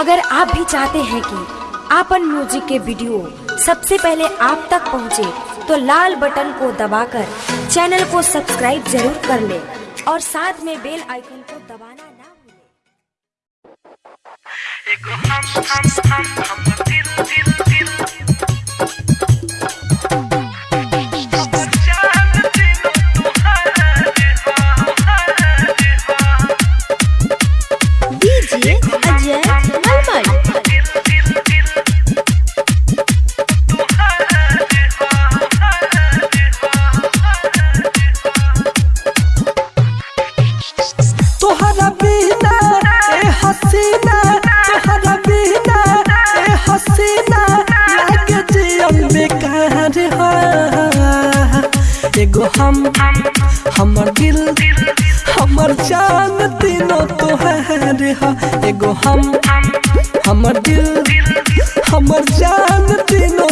अगर आप भी चाहते हैं कि आपन म्यूज़िक के वीडियो सबसे पहले आप तक पहुँचे, तो लाल बटन को दबाकर चैनल को सब्सक्राइब ज़रूर कर ले और साथ में बेल आइकन को दबाना ना भूलें। एगो हम, हमर दिल, हमर जान तीनों तोहार हा एगो हम, हमर दिल, हमर जान तीनों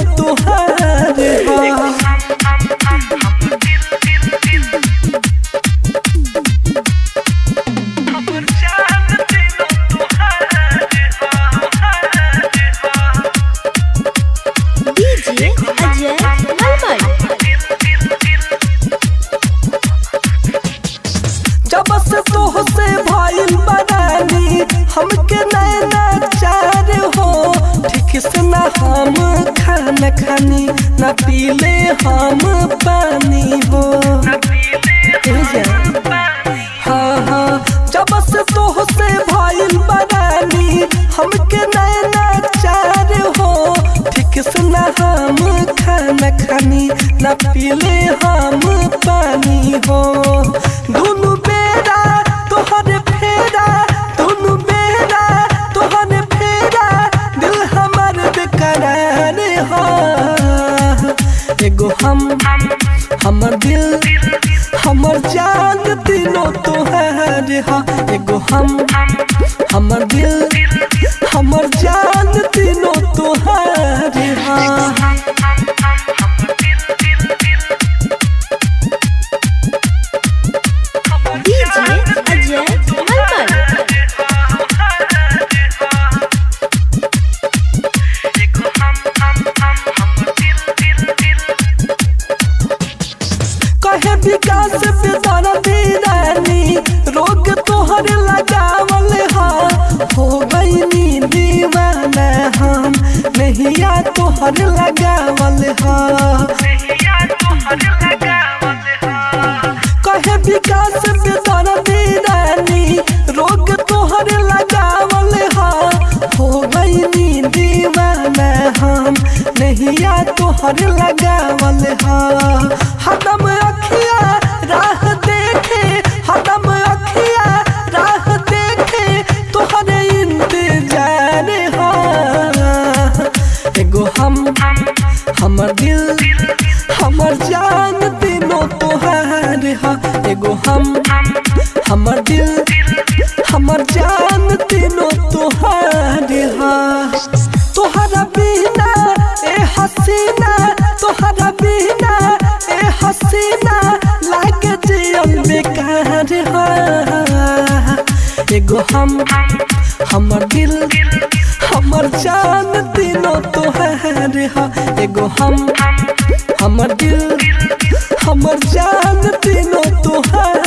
हम खाना खानी ना पीले हम पानी हो। हाँ हाँ जब से तोह से भइल बनानी हमके नैना चार हो। ठीक से ना हम खाना खानी ना पीले हम पानी हो। दुनु बेरा एगो हम, हमर दिल, हमर जान तीनों तोहार हा एगो हम, हमर दिल, हमर जान तीनों तोहार हा। बेदाना दीदानी रोग तोहर लगावल हा। हो गई दीवाना हम। नहिया तोहर लगावल हा। कहे विकास दीदानी रोग तोहर लगावल हा। हो गई दीवाना हम। नहिया तोहर लगावल हा। हदम हमर जान तीनों तोहार हा, एगो हम। हमर दिल, हमर जान तीनों तोहार हा। तोहरा बिना ए हसीना, तोहरा बिना ए हसीना लागे जियन बेकार हा। एगो हम, हमर दिल, हमर जान तीनों तोहार हा। एगो हम हमर दिल हमर जान तीनों तुहार